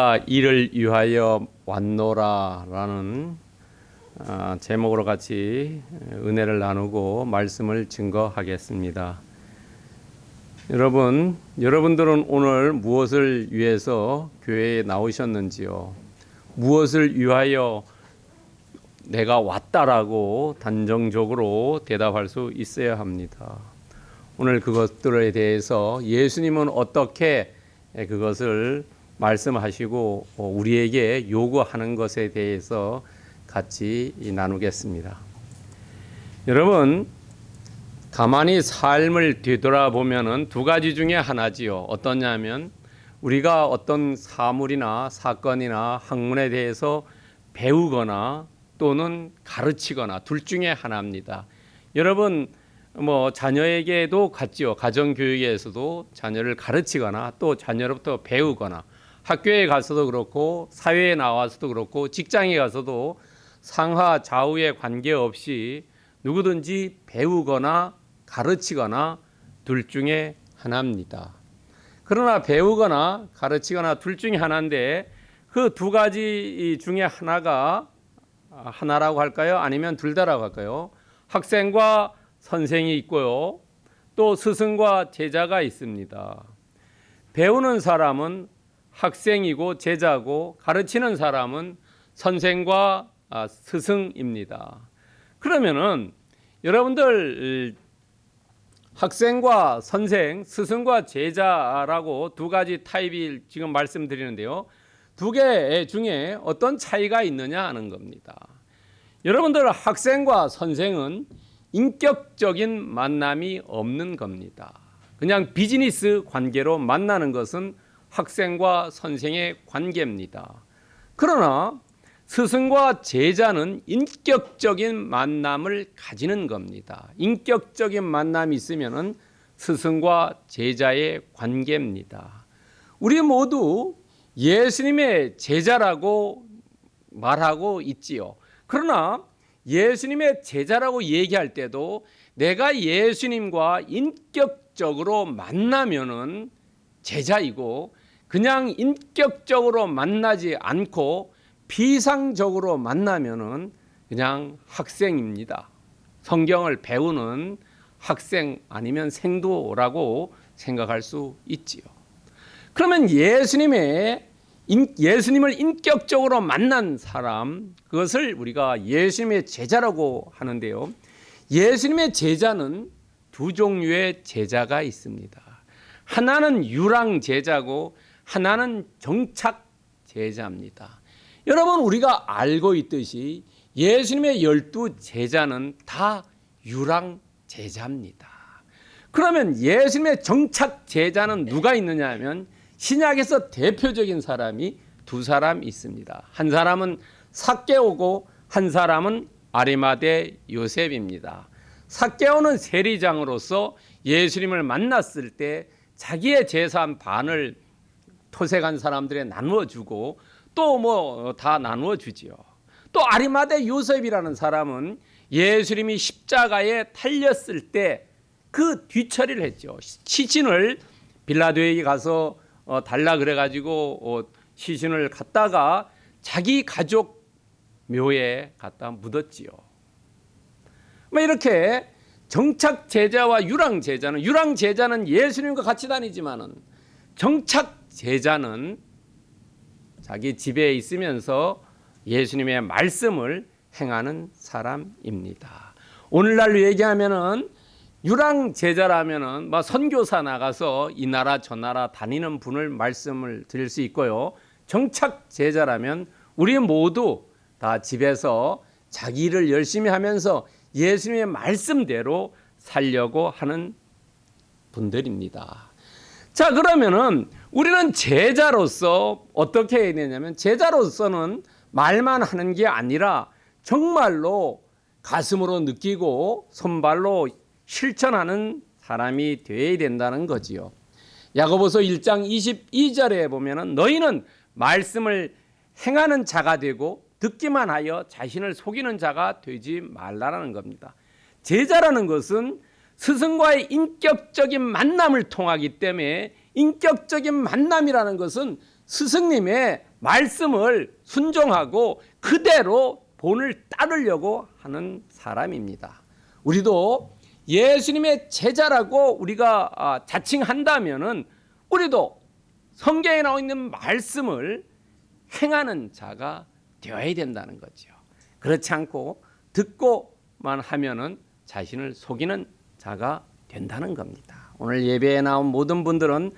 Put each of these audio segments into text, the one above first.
아, 이를 위하여 왔노라라는 아, 제목으로 같이 은혜를 나누고 말씀을 증거하겠습니다. 여러분, 여러분들은 오늘 무엇을 위해서 교회에 나오셨는지요? 무엇을 위하여 내가 왔다라고 단정적으로 대답할 수 있어야 합니다. 오늘 그것들에 대해서 예수님은 어떻게 그것을 말씀하시고 우리에게 요구하는 것에 대해서 같이 나누겠습니다. 여러분, 가만히 삶을 뒤돌아보면은 두 가지 중에 하나지요. 어떠냐면 우리가 어떤 사물이나 사건이나 학문에 대해서 배우거나 또는 가르치거나 둘 중에 하나입니다. 여러분 뭐 자녀에게도 같지요. 가정 교육에서도 자녀를 가르치거나 또 자녀로부터 배우거나 학교에 가서도 그렇고 사회에 나와서도 그렇고 직장에 가서도 상하 좌우에 관계없이 누구든지 배우거나 가르치거나 둘 중에 하나입니다. 그러나 배우거나 가르치거나 둘 중에 하나인데 그 두 가지 중에 하나가 하나라고 할까요? 아니면 둘 다라고 할까요? 학생과 선생이 있고요. 또 스승과 제자가 있습니다. 배우는 사람은 학생이고 제자고 가르치는 사람은 선생과 아, 스승입니다. 그러면은 여러분들 학생과 선생, 스승과 제자라고 두 가지 타입이 지금 말씀드리는데요. 두 개 중에 어떤 차이가 있느냐 하는 겁니다. 여러분들 학생과 선생은 인격적인 만남이 없는 겁니다. 그냥 비즈니스 관계로 만나는 것은 학생과 선생의 관계입니다. 그러나 스승과 제자는 인격적인 만남을 가지는 겁니다. 인격적인 만남이 있으면 스승과 제자의 관계입니다. 우리 모두 예수님의 제자라고 말하고 있지요. 그러나 예수님의 제자라고 얘기할 때도 내가 예수님과 인격적으로 만나면은 제자이고 그냥 인격적으로 만나지 않고 비상적으로 만나면은 그냥 학생입니다. 성경을 배우는 학생 아니면 생도라고 생각할 수 있지요. 그러면 예수님의 예수님을 인격적으로 만난 사람 그것을 우리가 예수님의 제자라고 하는데요. 예수님의 제자는 두 종류의 제자가 있습니다. 하나는 유랑 제자고 하나는 정착 제자입니다. 여러분 우리가 알고 있듯이 예수님의 열두 제자는 다 유랑 제자입니다. 그러면 예수님의 정착 제자는 누가 있느냐 하면 신약에서 대표적인 사람이 두 사람 있습니다. 한 사람은 삭개오고 한 사람은 아리마대 요셉입니다. 삭개오는 세리장으로서 예수님을 만났을 때 자기의 재산 반을 토색한 사람들에 나누어 주고 또 뭐 다 나누어 주지요. 또 아리마대 요셉이라는 사람은 예수님이 십자가에 달렸을 때 그 뒤처리를 했죠. 시신을 빌라도에게 가서 어, 달라 그래가지고 어, 시신을 갖다가 자기 가족 묘에 갖다 묻었지요. 뭐 이렇게 정착 제자와 유랑 제자는 유랑 제자는 예수님과 같이 다니지만은 정착 제자는 자기 집에 있으면서 예수님의 말씀을 행하는 사람입니다. 오늘날로 얘기하면은 유랑 제자라면은 뭐 선교사 나가서 이 나라 저 나라 다니는 분을 말씀을 드릴 수 있고요. 정착 제자라면 우리 모두 다 집에서 자기 일을 열심히 하면서 예수님의 말씀대로 살려고 하는 분들입니다. 자, 그러면은 우리는 제자로서 어떻게 해야 되냐면 제자로서는 말만 하는 게 아니라 정말로 가슴으로 느끼고 손발로 실천하는 사람이 되어야 된다는 거지요. 야고보서 1장 22절에 보면은 너희는 말씀을 행하는 자가 되고 듣기만 하여 자신을 속이는 자가 되지 말라라는 겁니다. 제자라는 것은 스승과의 인격적인 만남을 통하기 때문에 인격적인 만남이라는 것은 스승님의 말씀을 순종하고 그대로 본을 따르려고 하는 사람입니다. 우리도 예수님의 제자라고 우리가 아, 자칭한다면은 우리도 성경에 나와 있는 말씀을 행하는 자가 되어야 된다는 거죠. 그렇지 않고 듣고만 하면 은 자신을 속이는 자가 된다는 겁니다. 오늘 예배에 나온 모든 분들은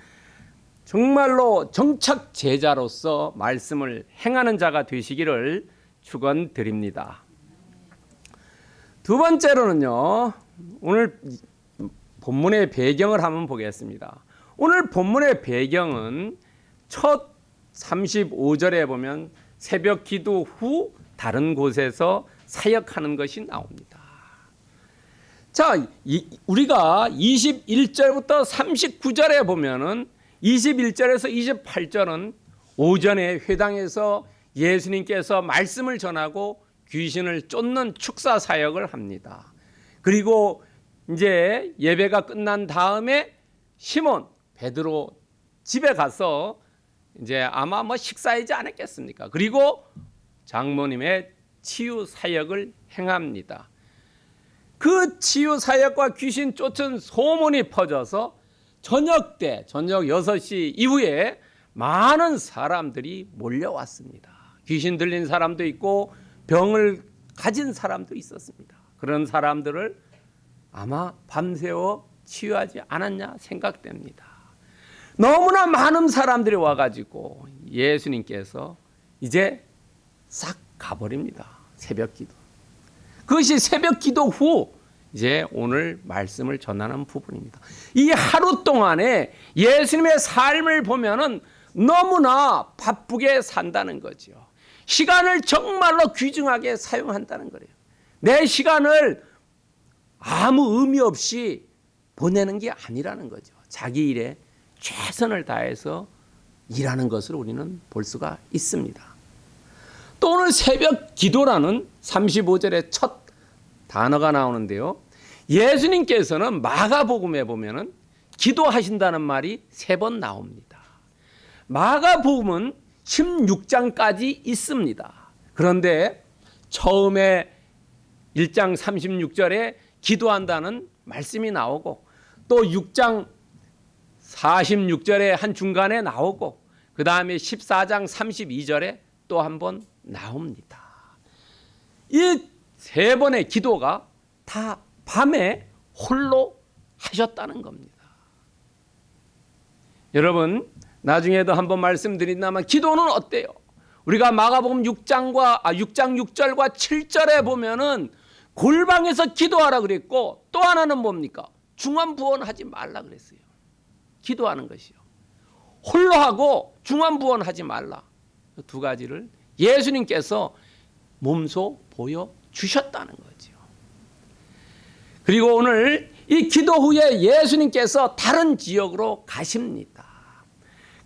정말로 정착 제자로서 말씀을 행하는 자가 되시기를 축원드립니다. 두 번째로는요. 오늘 본문의 배경을 한번 보겠습니다. 오늘 본문의 배경은 첫 35절에 보면 새벽 기도 후 다른 곳에서 사역하는 것이 나옵니다. 자, 이, 우리가 21절부터 39절에 보면은 21절에서 28절은 오전에 회당에서 예수님께서 말씀을 전하고 귀신을 쫓는 축사 사역을 합니다. 그리고 이제 예배가 끝난 다음에 시몬 베드로 집에 가서 이제 아마 뭐 식사하지 않았겠습니까? 그리고 장모님의 치유 사역을 행합니다. 그 치유 사역과 귀신 쫓은 소문이 퍼져서 저녁 때, 저녁 6시 이후에 많은 사람들이 몰려왔습니다. 귀신 들린 사람도 있고 병을 가진 사람도 있었습니다. 그런 사람들을 아마 밤새워 치유하지 않았냐 생각됩니다. 너무나 많은 사람들이 와가지고 예수님께서 이제 싹 가버립니다. 새벽 기도. 그것이 새벽 기도 후 이제 오늘 말씀을 전하는 부분입니다. 이 하루 동안에 예수님의 삶을 보면은 너무나 바쁘게 산다는 거죠. 시간을 정말로 귀중하게 사용한다는 거예요. 내 시간을 아무 의미 없이 보내는 게 아니라는 거죠. 자기 일에 최선을 다해서 일하는 것을 우리는 볼 수가 있습니다. 또 오늘 새벽 기도라는 35절의 첫 단어가 나오는데요. 예수님께서는 마가복음에 보면은 기도하신다는 말이 세 번 나옵니다. 마가복음은 16장까지 있습니다. 그런데 처음에 1장 36절에 기도한다는 말씀이 나오고 또 6장 46절에 한 중간에 나오고 그 다음에 14장 32절에 또 한 번 나옵니다. 이 세 번의 기도가 다 밤에 홀로 하셨다는 겁니다. 여러분 나중에도 한번 말씀드린다면 기도는 어때요? 우리가 마가복음 6장과 아 6장 6절과 7절에 보면은 골방에서 기도하라 그랬고 또 하나는 뭡니까? 중환 부원하지 말라 그랬어요. 기도하는 것이요. 홀로 하고 중환 부원하지 말라. 두 가지를 예수님께서 몸소 보여 주셨다는 거죠. 그리고 오늘 이 기도 후에 예수님께서 다른 지역으로 가십니다.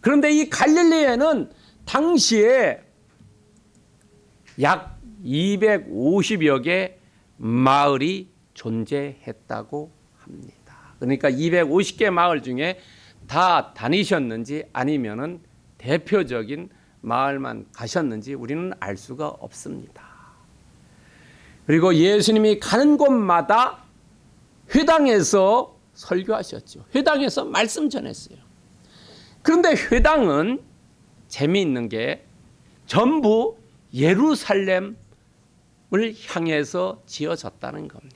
그런데 이 갈릴리에는 당시에 약 250여 개 마을이 존재했다고 합니다. 그러니까 250개 마을 중에 다 다니셨는지 아니면은 대표적인 마을만 가셨는지 우리는 알 수가 없습니다. 그리고 예수님이 가는 곳마다 회당에서 설교하셨죠. 회당에서 말씀 전했어요. 그런데 회당은 재미있는 게 전부 예루살렘을 향해서 지어졌다는 겁니다.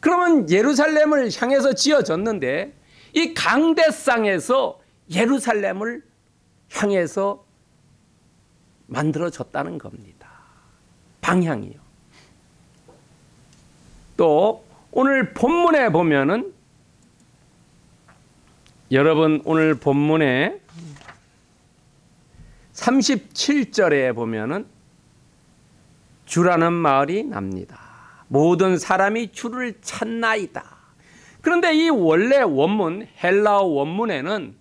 그러면 예루살렘을 향해서 지어졌는데 이 강대상에서 예루살렘을 향해서 만들어졌다는 겁니다. 방향이요. 또 오늘 본문에 보면은 여러분 오늘 본문에 37절에 보면은 주라는 마을이 납니다. 모든 사람이 주를 찾나이다. 그런데 이 원래 원문 헬라어 원문에는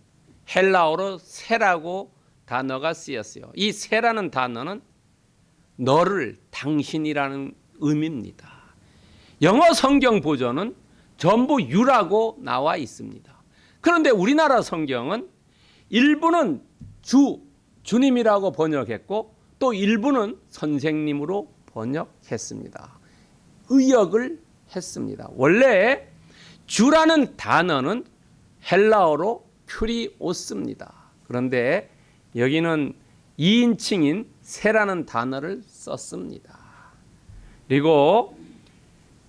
헬라어로 새라고 단어가 쓰였어요. 이 새라는 단어는 너를 당신이라는 의미입니다. 영어 성경 보존은 전부 유라고 나와 있습니다. 그런데 우리나라 성경은 일부는 주, 주님이라고 번역했고 또 일부는 선생님으로 번역했습니다. 의역을 했습니다. 원래 주라는 단어는 헬라어로 큐리오스입니다. 그런데 여기는 2인칭인 세라는 단어를 썼습니다. 그리고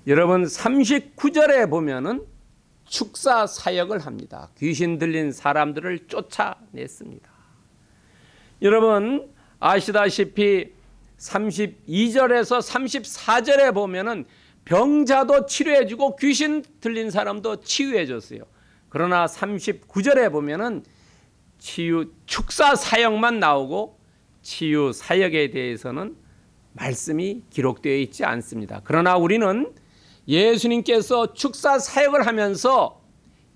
여러분 39절에 보면은 축사 사역을 합니다. 귀신 들린 사람들을 쫓아냈습니다. 여러분 아시다시피 32절에서 34절에 보면은 병자도 치료해주고 귀신 들린 사람도 치유해줬어요. 그러나 39절에 보면은 치유 축사 사역만 나오고 치유 사역에 대해서는 말씀이 기록되어 있지 않습니다. 그러나 우리는 예수님께서 축사 사역을 하면서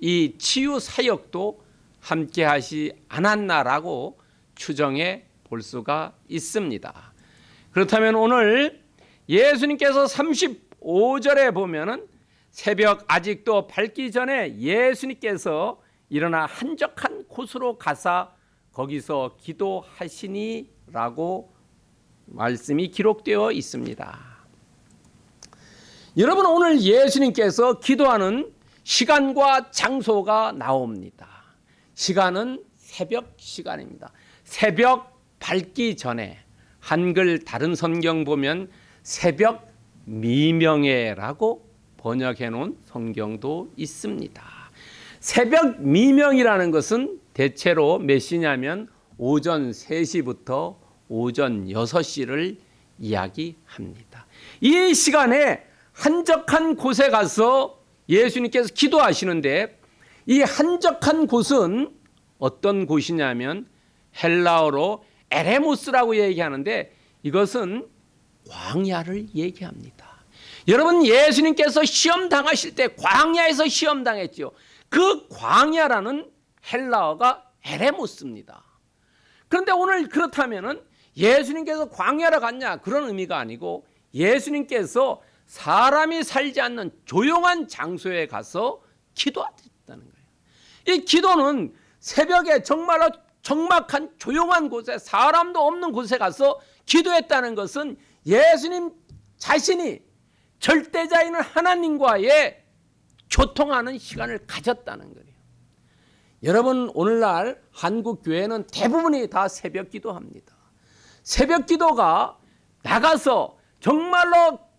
이 치유 사역도 함께 하시 않았나라고 추정해 볼 수가 있습니다. 그렇다면 오늘 예수님께서 35절에 보면은 새벽 아직도 밝기 전에 예수님께서 일어나 한적한 곳으로 가사 거기서 기도하시니라고 말씀이 기록되어 있습니다. 여러분 오늘 예수님께서 기도하는 시간과 장소가 나옵니다. 시간은 새벽 시간입니다. 새벽 밝기 전에 한글 다른 성경 보면 새벽 미명에라고 번역해 놓은 성경도 있습니다. 새벽 미명이라는 것은 대체로 몇 시냐면 오전 3시부터 오전 6시를 이야기합니다. 이 시간에 한적한 곳에 가서 예수님께서 기도하시는데 이 한적한 곳은 어떤 곳이냐면 헬라어로 에레모스라고 얘기하는데 이것은 광야를 얘기합니다. 여러분 예수님께서 시험 당하실 때 광야에서 시험 당했죠. 그 광야라는 헬라어가 에레모스입니다. 그런데 오늘 그렇다면은 예수님께서 광야로 갔냐 그런 의미가 아니고 예수님께서 사람이 살지 않는 조용한 장소에 가서 기도하셨다는 거예요. 이 기도는 새벽에 정말로 적막한 조용한 곳에 사람도 없는 곳에 가서 기도했다는 것은 예수님 자신이 절대자인 하나님과의 교통하는 시간을 가졌다는 거예요. 여러분 오늘날 한국 교회는 대부분이 다 새벽 기도합니다. 새벽 기도가 나가서 정말로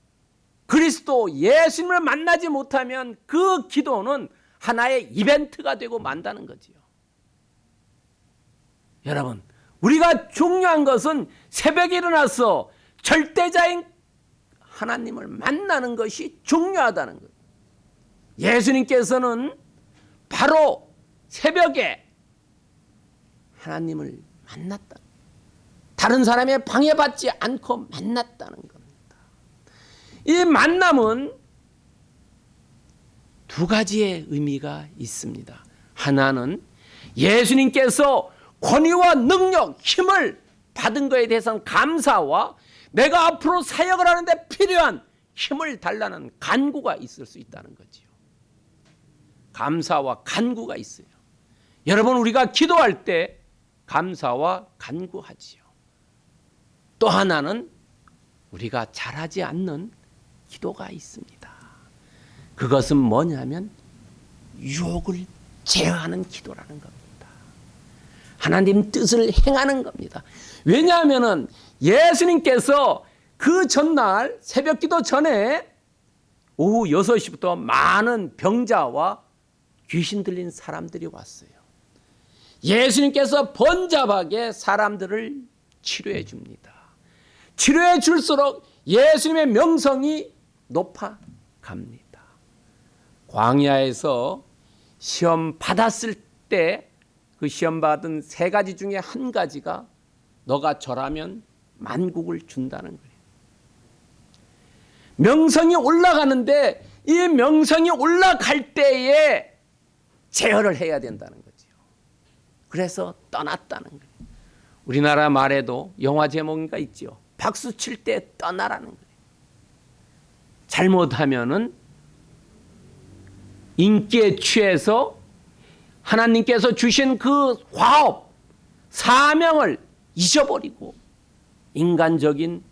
그리스도 예수님을 만나지 못하면 그 기도는 하나의 이벤트가 되고 만다는 거지요. 여러분, 우리가 중요한 것은 새벽에 일어나서 절대자인 하나님을 만나는 것이 중요하다는 거예요. 예수님께서는 바로 새벽에 하나님을 만났다. 다른 사람의 방해받지 않고 만났다는 겁니다. 이 만남은 두 가지의 의미가 있습니다. 하나는 예수님께서 권위와 능력, 힘을 받은 것에 대해서는 감사와 내가 앞으로 사역을 하는데 필요한 힘을 달라는 간구가 있을 수 있다는 거지요. 감사와 간구가 있어요. 여러분 우리가 기도할 때 감사와 간구하지요. 또 하나는 우리가 잘하지 않는 기도가 있습니다. 그것은 뭐냐면 유혹을 제어하는 기도라는 겁니다. 하나님 뜻을 행하는 겁니다. 왜냐하면 예수님께서 그 전날 새벽 기도 전에 오후 6시부터 많은 병자와 귀신 들린 사람들이 왔어요. 예수님께서 번잡하게 사람들을 치료해 줍니다. 치료해 줄수록 예수님의 명성이 높아 갑니다. 광야에서 시험 받았을 때 그 시험 받은 세 가지 중에 한 가지가 너가 절하면 만국을 준다는 거예요. 명성이 올라가는데 이 명성이 올라갈 때에 제어를 해야 된다는 거죠. 그래서 떠났다는 거예요. 우리나라 말에도 영화 제목인가 있죠. 박수 칠 때 떠나라는 거예요. 잘못하면은 인기에 취해서 하나님께서 주신 그 화업, 사명을 잊어버리고 인간적인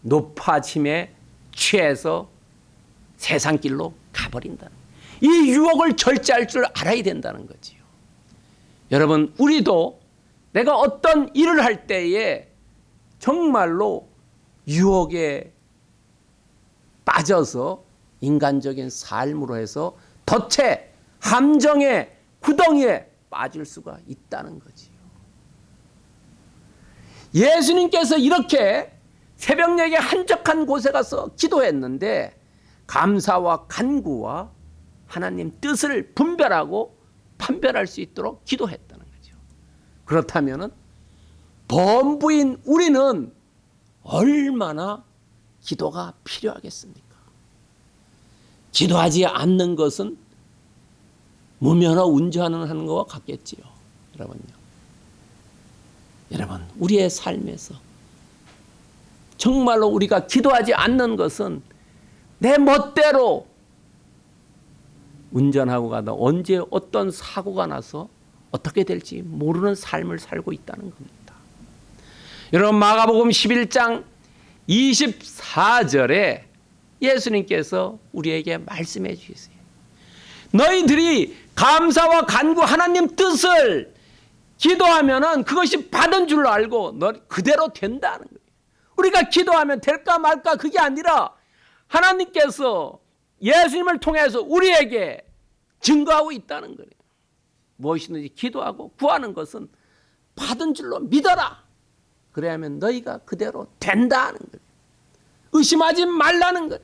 높아짐에 취해서 세상 길로 가버린다는 이 유혹을 절제할 줄 알아야 된다는 거지요. 여러분 우리도 내가 어떤 일을 할 때에 정말로 유혹에 빠져서 인간적인 삶으로 해서 덫에 함정에 구덩이에 빠질 수가 있다는 거지요. 예수님께서 이렇게 새벽녘에 한적한 곳에 가서 기도했는데 감사와 간구와 하나님 뜻을 분별하고 판별할 수 있도록 기도했다는 거죠. 그렇다면은 범부인 우리는 얼마나 기도가 필요하겠습니까? 기도하지 않는 것은 무면허 운전하는 것과 같겠지요. 여러분요. 여러분, 우리의 삶에서 정말로 우리가 기도하지 않는 것은 내 멋대로 운전하고 가다 언제 어떤 사고가 나서 어떻게 될지 모르는 삶을 살고 있다는 겁니다. 여러분 마가복음 11장 24절에 예수님께서 우리에게 말씀해 주세요. 너희들이 감사와 간구 하나님 뜻을 기도하면은 그것이 받은 줄 알고 너 그대로 된다는 거예요. 우리가 기도하면 될까 말까 그게 아니라 하나님께서 예수님을 통해서 우리에게 증거하고 있다는 거예요. 무엇이든지 기도하고 구하는 것은 받은 줄로 믿어라. 그래야면 너희가 그대로 된다는 거예요. 의심하지 말라는 거예요.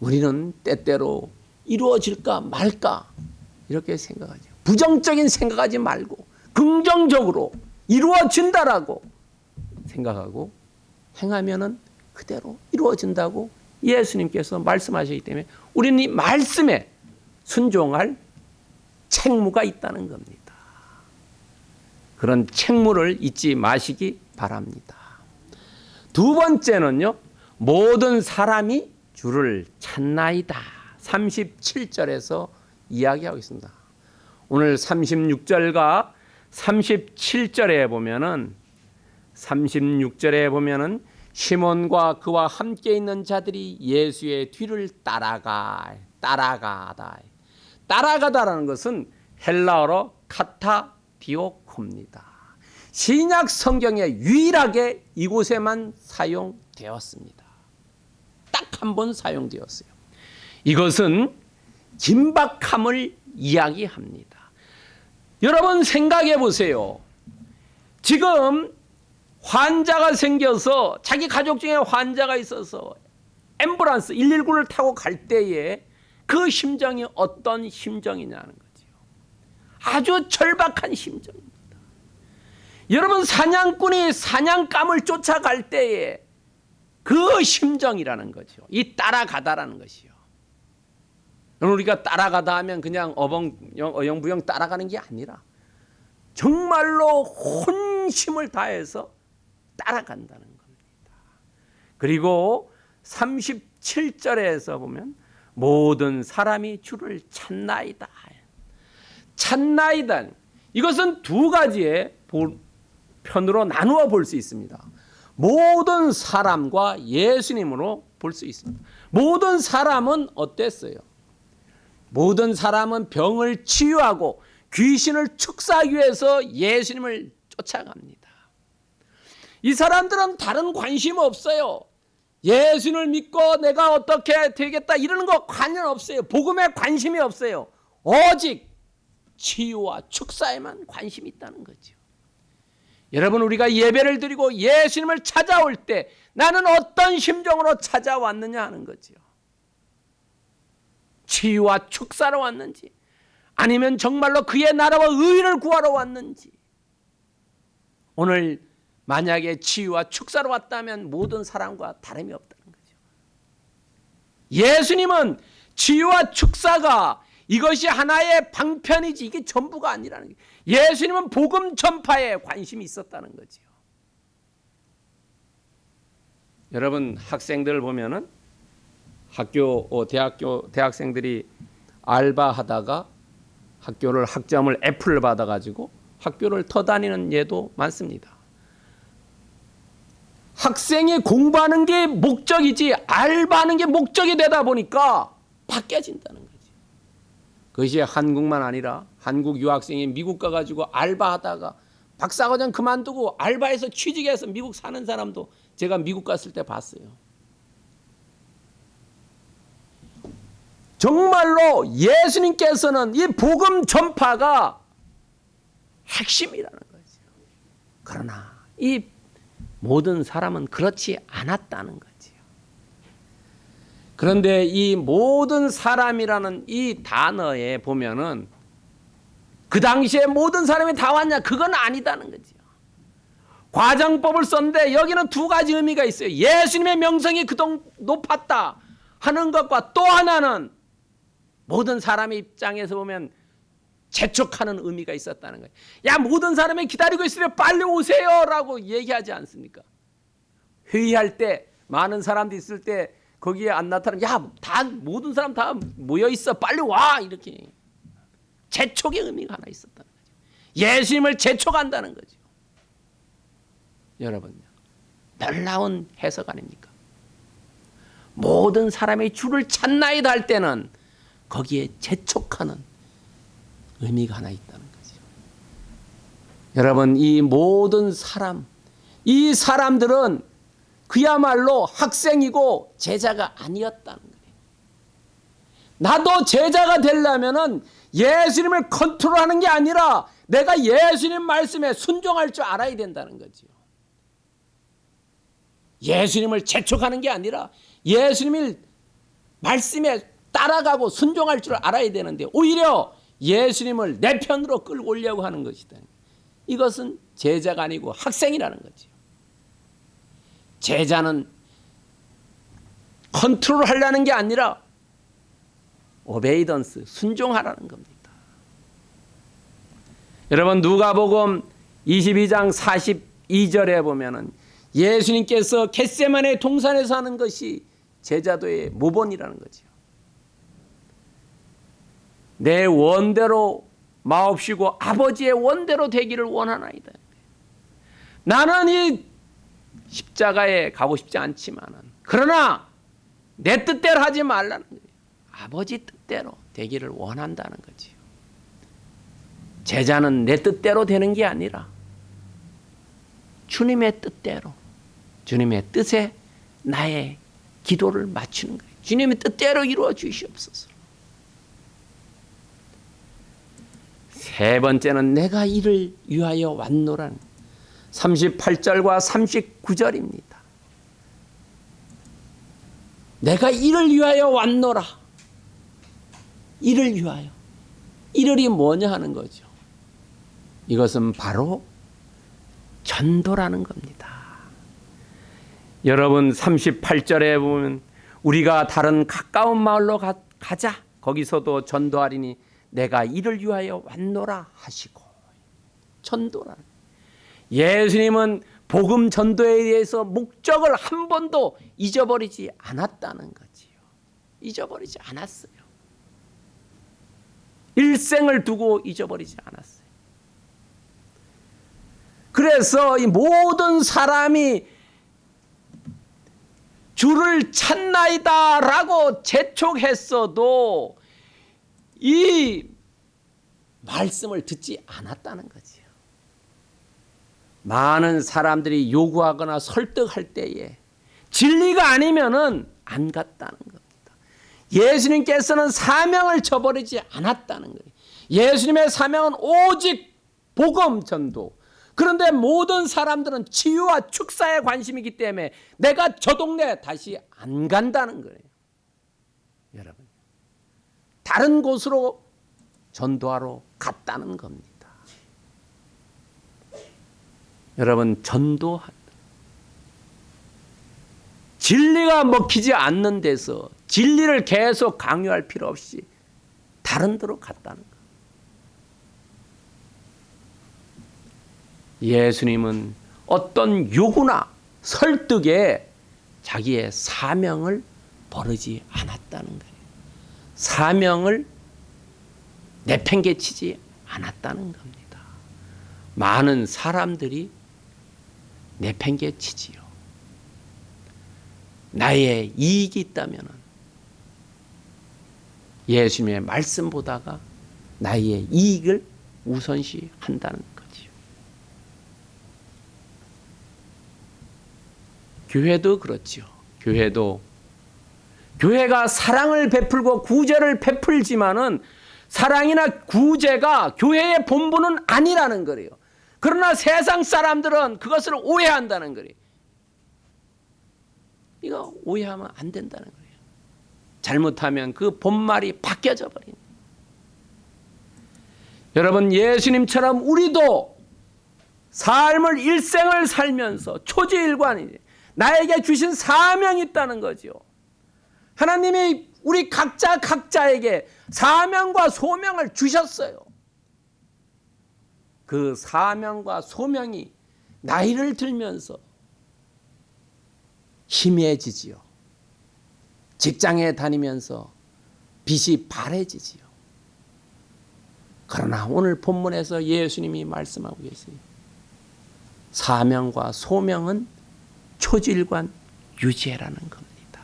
우리는 때때로 이루어질까 말까 이렇게 생각하죠. 부정적인 생각하지 말고 긍정적으로 이루어진다라고 생각하고 행하면은 그대로 이루어진다고 예수님께서 말씀하셨기 때문에 우리는 이 말씀에 순종할 책무가 있다는 겁니다. 그런 책무를 잊지 마시기 바랍니다. 두 번째는요. 모든 사람이 주를 찾나이다. 37절에서 이야기하고 있습니다. 오늘 36절과 37절에 보면은 36절에 보면은 시몬과 그와 함께 있는 자들이 예수의 뒤를 따라가 따라가다. 따라가다라는 것은 헬라어로 카타 디오코입니다. 신약 성경에 유일하게 이곳에만 사용되었습니다. 딱 한 번 사용되었어요. 이것은 긴박함을 이야기합니다. 여러분 생각해 보세요. 지금 환자가 생겨서 자기 가족 중에 환자가 있어서 앰뷸런스 119를 타고 갈 때에 그 심정이 어떤 심정이냐는 거지요. 아주 절박한 심정입니다. 여러분 사냥꾼이 사냥감을 쫓아갈 때에 그 심정이라는 거죠. 이 따라가다라는 것이요. 우리가 따라가다 하면 그냥 어벙 어영부영 따라가는 게 아니라 정말로 혼심을 다해서 따라간다는 겁니다. 그리고 37절에서 보면 모든 사람이 주를 찾나이다. 찾나이다. 이것은 두 가지의 편으로 나누어 볼 수 있습니다. 모든 사람과 예수님으로 볼 수 있습니다. 모든 사람은 어땠어요? 모든 사람은 병을 치유하고 귀신을 축사하기 위해서 예수님을 쫓아갑니다. 이 사람들은 다른 관심 없어요. 예수를 믿고 내가 어떻게 되겠다 이러는 거 관련 없어요. 복음에 관심이 없어요. 오직 치유와 축사에만 관심이 있다는 거죠. 여러분 우리가 예배를 드리고 예수님을 찾아올 때 나는 어떤 심정으로 찾아왔느냐 하는 거지요. 치유와 축사로 왔는지 아니면 정말로 그의 나라와 의를 구하러 왔는지 오늘 만약에 치유와 축사로 왔다면 모든 사람과 다름이 없다는 거죠. 예수님은 치유와 축사가 이것이 하나의 방편이지 이게 전부가 아니라는 거예요. 예수님은 복음 전파에 관심이 있었다는 거지요. 여러분 학생들 보면은 학교 어, 대학교 대학생들이 알바하다가 학교를 학점을 F를 받아가지고 학교를 터다니는 예도 많습니다. 학생이 공부하는 게 목적이지 알바하는 게 목적이 되다 보니까 바뀌어진다는. 그것이 한국만 아니라 한국 유학생이 미국 가가지고 알바하다가 박사과정 그만두고 알바해서 취직해서 미국 사는 사람도 제가 미국 갔을 때 봤어요. 정말로 예수님께서는 이 복음 전파가 핵심이라는 거죠. 그러나 이 모든 사람은 그렇지 않았다는 거지요. 그런데 이 모든 사람이라는 이 단어에 보면은 그 당시에 모든 사람이 다 왔냐? 그건 아니다는 거지요. 과정법을 썼는데 여기는 두 가지 의미가 있어요. 예수님의 명성이 그동 높았다 하는 것과 또 하나는 모든 사람의 입장에서 보면 재촉하는 의미가 있었다는 거예요. 야 모든 사람이 기다리고 있으면 빨리 오세요 라고 얘기하지 않습니까? 회의할 때 많은 사람들이 있을 때 거기에 안 나타나면 야다 모든 사람 다 모여 있어 빨리 와 이렇게 재촉의 의미가 하나 있었다는 거죠. 예수님을 재촉한다는 거죠. 여러분 놀라운 해석 아닙니까? 모든 사람이 주를 찾나이다 할 때는 거기에 재촉하는 의미가 하나 있다는 거죠. 여러분 이 모든 사람 이 사람들은 그야말로 학생이고 제자가 아니었다는 거예요. 나도 제자가 되려면은 예수님을 컨트롤하는 게 아니라 내가 예수님 말씀에 순종할 줄 알아야 된다는 거죠. 예수님을 재촉하는 게 아니라 예수님을 말씀에 따라가고 순종할 줄 알아야 되는데 오히려 예수님을 내 편으로 끌고 오려고 하는 것이다. 이것은 제자가 아니고 학생이라는 거죠. 제자는 컨트롤 하려는 게 아니라 오베이던스 순종하라는 겁니다. 여러분 누가복음 22장 42절에 보면 은 예수님께서 겟세만의 동산에서 하는 것이 제자도의 모본이라는 거죠. 내 원대로 마옵시고 아버지의 원대로 되기를 원하나이다. 나는 이 십자가에 가고 싶지 않지만은 그러나 내 뜻대로 하지 말라는 거예요. 아버지 뜻대로 되기를 원한다는 거지요. 제자는 내 뜻대로 되는 게 아니라 주님의 뜻대로 주님의 뜻에 나의 기도를 맞추는 거예요. 주님의 뜻대로 이루어 주시옵소서. 세 번째는 내가 이를 위하여 왔노란 38절과 39절입니다. 내가 이를 위하여 왔노라. 이를 위하여. 이를이 뭐냐 하는 거죠. 이것은 바로 전도라는 겁니다. 여러분 38절에 보면 우리가 다른 가까운 마을로 가, 자 거기서도 전도하리니 내가 이를 위하여 왔노라 하시고 전도라. 예수님은 복음 전도에 대해서 목적을 한 번도 잊어버리지 않았다는 거지요. 잊어버리지 않았어요. 일생을 두고 잊어버리지 않았어요. 그래서 이 모든 사람이 주를 찾나이다 라고 재촉했어도 이 말씀을 듣지 않았다는 거지요. 많은 사람들이 요구하거나 설득할 때에 진리가 아니면은 안 갔다는 겁니다. 예수님께서는 사명을 저버리지 않았다는 거예요. 예수님의 사명은 오직 복음 전도. 그런데 모든 사람들은 치유와 축사에 관심이기 때문에 내가 저 동네 다시 안 간다는 거예요. 여러분. 다른 곳으로 전도하러 갔다는 겁니다. 여러분 전도한다. 진리가 먹히지 않는 데서 진리를 계속 강요할 필요 없이 다른 데로 갔다는 것. 예수님은 어떤 요구나 설득에 자기의 사명을 버리지 않았다는 거예요. 사명을 내팽개치지 않았다는 겁니다. 많은 사람들이 내팽개치지요. 나의 이익이 있다면 예수님의 말씀보다가 나의 이익을 우선시 한다는 거지요. 교회도 그렇지요. 교회도 교회가 사랑을 베풀고 구제를 베풀지만은 사랑이나 구제가 교회의 본분은 아니라는 거예요. 그러나 세상 사람들은 그것을 오해한다는 거예요. 이거 오해하면 안 된다는 거예요. 잘못하면 그 본말이 바뀌어져 버린. 여러분 예수님처럼 우리도 삶을 일생을 살면서 초지일관이 나에게 주신 사명이 있다는 거죠. 하나님이 우리 각자 각자에게 사명과 소명을 주셨어요. 그 사명과 소명이 나이를 들면서 희미해지지요. 직장에 다니면서 빛이 바래지지요. 그러나 오늘 본문에서 예수님이 말씀하고 계세요. 사명과 소명은 초질관 유지해라는 겁니다.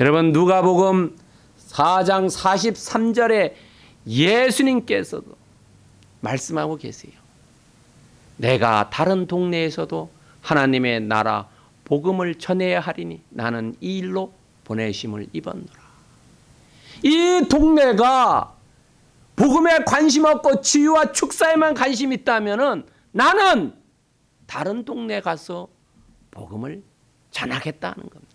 여러분 누가복음 4장 43절에 예수님께서도 말씀하고 계세요. 내가 다른 동네에서도 하나님의 나라 복음을 전해야 하리니 나는 이 일로 보내심을 입었노라. 이 동네가 복음에 관심 없고 치유와 축사에만 관심 있다면은 나는 다른 동네 가서 복음을 전하겠다는 겁니다.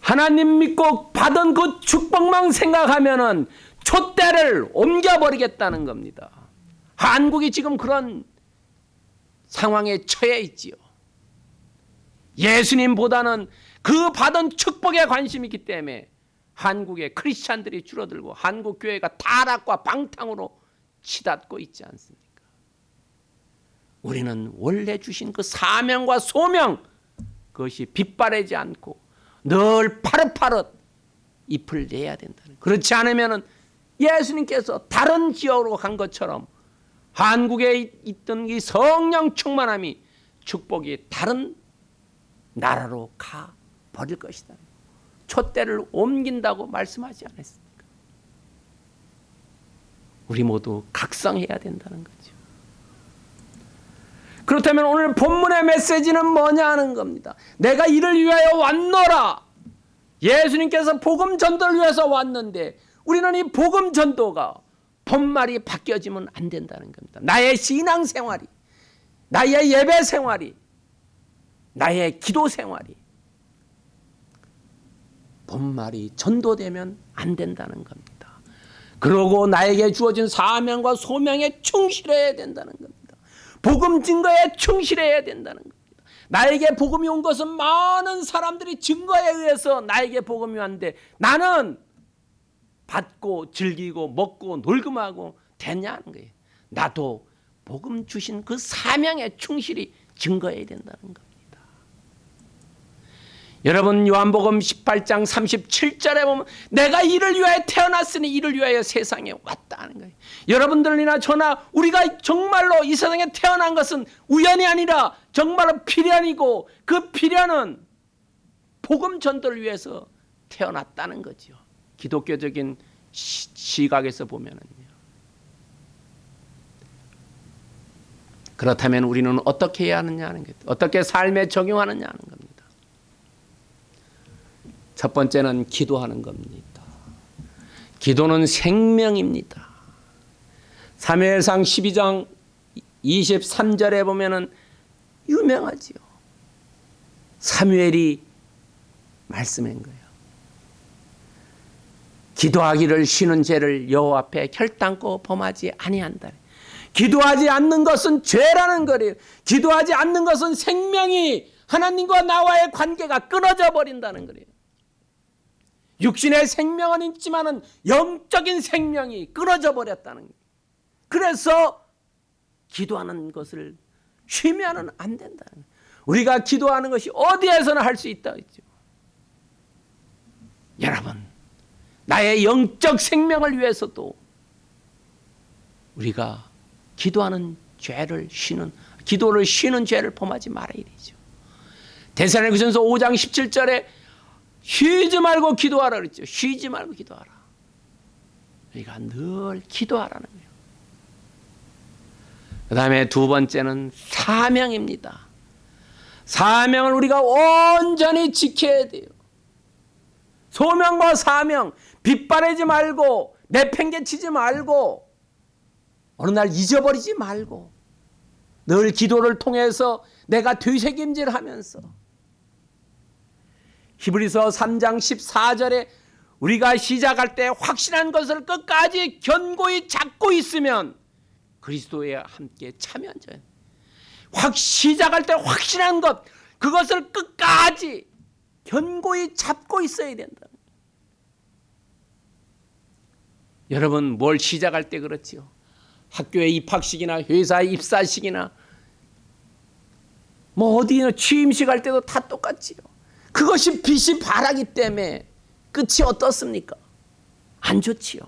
하나님 믿고 받은 그 축복만 생각하면 은 촛대를 옮겨버리겠다는 겁니다. 한국이 지금 그런 상황에 처해 있지요. 예수님보다는 그 받은 축복에 관심이 있기 때문에 한국의 크리스찬들이 줄어들고 한국 교회가 타락과 방탕으로 치닫고 있지 않습니까? 우리는 원래 주신 그 사명과 소명 그것이 빗바래지 않고 늘 파릇파릇 잎을 내야 된다는 그렇지 않으면 예수님께서 다른 지역으로 간 것처럼 한국에 있던 이 성령 충만함이 축복이 다른 나라로 가 버릴 것이다. 촛대를 옮긴다고 말씀하지 않았습니까? 우리 모두 각성해야 된다는 거죠. 그렇다면 오늘 본문의 메시지는 뭐냐 하는 겁니다. 내가 이를 위하여 왔노라. 예수님께서 복음 전도를 위해서 왔는데 우리는 이 복음 전도가 본말이 바뀌어지면 안 된다는 겁니다. 나의 신앙 생활이, 나의 예배 생활이, 나의 기도 생활이 본말이 전도되면 안 된다는 겁니다. 그러고 나에게 주어진 사명과 소명에 충실해야 된다는 겁니다. 복음 증거에 충실해야 된다는 겁니다. 나에게 복음이 온 것은 많은 사람들이 증거에 의해서 나에게 복음이 왔는데 나는 받고 즐기고 먹고 놀기만 하고 됐냐는 거예요. 나도 복음 주신 그 사명에 충실히 증거해야 된다는 겁니다. 여러분 요한복음 18장 37절에 보면 내가 이를 위하여 태어났으니 이를 위하여 세상에 왔다는 거예요. 여러분들이나 저나 우리가 정말로 이 세상에 태어난 것은 우연이 아니라 정말로 필연이고 그 필연은 복음 전도를 위해서 태어났다는 거죠. 기독교적인 시, 각에서 보면은요. 그렇다면 우리는 어떻게 해야 하느냐 하는 것, 어떻게 삶에 적용하느냐 하는 겁니다. 첫 번째는 기도하는 겁니다. 기도는 생명입니다. 사무엘상 12장 23절에 보면은 유명하지요. 사무엘이 말씀한 거예요. 기도하기를 쉬는 죄를 여호와 앞에 결단코 범하지 아니한다. 기도하지 않는 것은 죄라는 거예요. 기도하지 않는 것은 생명이 하나님과 나와의 관계가 끊어져 버린다는 거예요. 육신의 생명은 있지만은 영적인 생명이 끊어져 버렸다는 거예요. 그래서 기도하는 것을 쉬면은 안 된다. 우리가 기도하는 것이 어디에서나 할 수 있다. 여러분, 나의 영적 생명을 위해서도 우리가 기도하는 죄를 쉬는 기도를 쉬는 죄를 범하지 말아야 되죠. 대사로니가전서 5장 17절에 쉬지 말고 기도하라 그랬죠. 쉬지 말고 기도하라. 우리가 늘 기도하라는 거예요. 그 다음에 두 번째는 사명입니다. 사명을 우리가 온전히 지켜야 돼요. 소명과 사명, 빗바래지 말고, 내팽개치지 말고, 어느 날 잊어버리지 말고, 늘 기도를 통해서 내가 되새김질 하면서, 히브리서 3장 14절에 우리가 시작할 때 확신한 것을 끝까지 견고히 잡고 있으면 그리스도에 함께 참여한 자. 확 시작할 때 확신한 것 그것을 끝까지 견고히 잡고 있어야 된다. 여러분 뭘 시작할 때 그렇지요. 학교에 입학식이나 회사에 입사식이나 뭐 어디나 취임식 할 때도 다 똑같지요. 그것이 빛이 바라기 때문에 끝이 어떻습니까? 안 좋지요.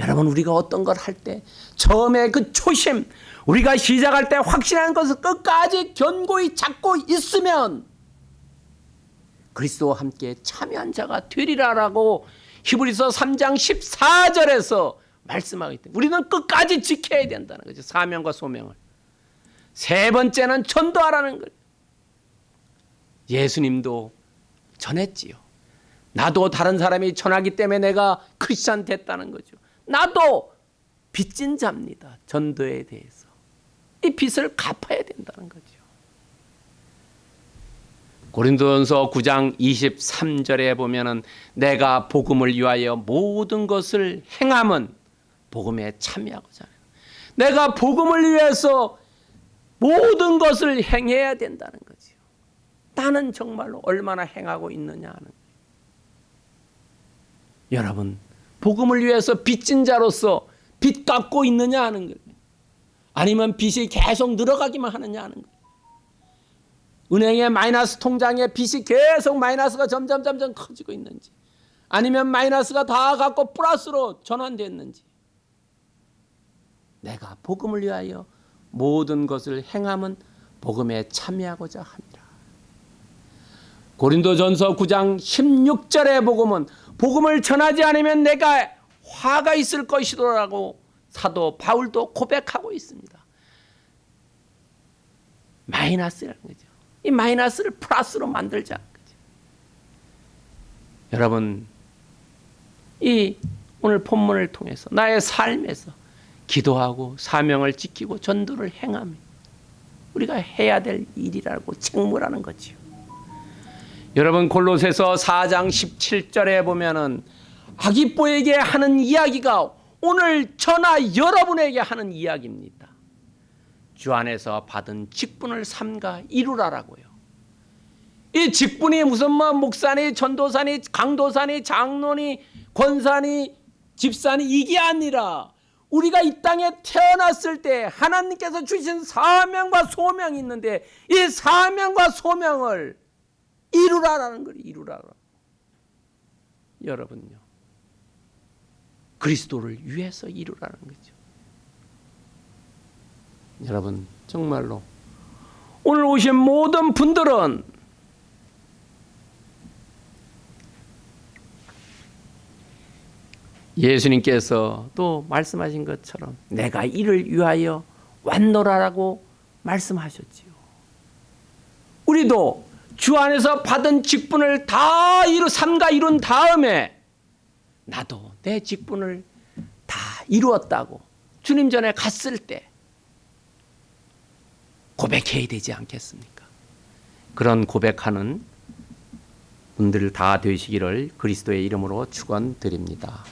여러분 우리가 어떤 걸 할 때 처음에 그 초심 우리가 시작할 때 확신하는 것을 끝까지 견고히 잡고 있으면 그리스도와 함께 참여한 자가 되리라라고 히브리서 3장 14절에서 말씀하기 때문에 우리는 끝까지 지켜야 된다는 거죠. 사명과 소명을. 세 번째는 전도하라는 거예요. 예수님도 전했지요. 나도 다른 사람이 전하기 때문에 내가 크리스천 됐다는 거죠. 나도 빚진 자입니다. 전도에 대해서. 이 빚을 갚아야 된다는 거죠. 고린도전서 9장 23절에 보면은 내가 복음을 위하여 모든 것을 행함은 복음에 참여하고자 하는 내가 복음을 위해서 모든 것을 행해야 된다는 거죠. 나는 정말로 얼마나 행하고 있느냐 하는. 여러분, 복음을 위해서 빚진 자로서 빚 갚고 있느냐 하는 거예요. 아니면 빚이 계속 늘어가기만 하느냐 하는 거예요. 은행의 마이너스 통장에 빚이 계속 마이너스가 점점 점점 커지고 있는지 아니면 마이너스가 다 갖고 플러스로 전환됐는지 내가 복음을 위하여 모든 것을 행함은 복음에 참여하고자 합니다. 고린도전서 9장 16절의 복음은 복음을 전하지 않으면 내가 화가 있을 것이라고 사도 바울도 고백하고 있습니다. 마이너스라는 거죠. 이 마이너스를 플러스로 만들자. 여러분, 이 오늘 본문을 통해서 나의 삶에서 기도하고 사명을 지키고 전도를 행하며 우리가 해야 될 일이라고 책무라는 거지요. 여러분 골로새서 4장 17절에 보면은 아기뽀에게 하는 이야기가 오늘 저나 여러분에게 하는 이야기입니다. 주 안에서 받은 직분을 삼가 이루라라고요. 이 직분이 무슨 뭐 목사니 전도사니 강도사니 장로니 권사니 집사니 이게 아니라 우리가 이 땅에 태어났을 때 하나님께서 주신 사명과 소명이 있는데 이 사명과 소명을 이루라라는 거예요. 이루라. 여러분요. 그리스도를 위해서 이루라는 거죠. 여러분 정말로 오늘 오신 모든 분들은 예수님께서 또 말씀하신 것처럼 내가 이를 위하여 왔노라라고 말씀하셨지요. 우리도 주 안에서 받은 직분을 다 이루 삼가 이룬 다음에 나도 내 직분을 다 이루었다고 주님 전에 갔을 때 고백해야 되지 않겠습니까? 그런 고백하는 분들 다 되시기를 그리스도의 이름으로 축원드립니다.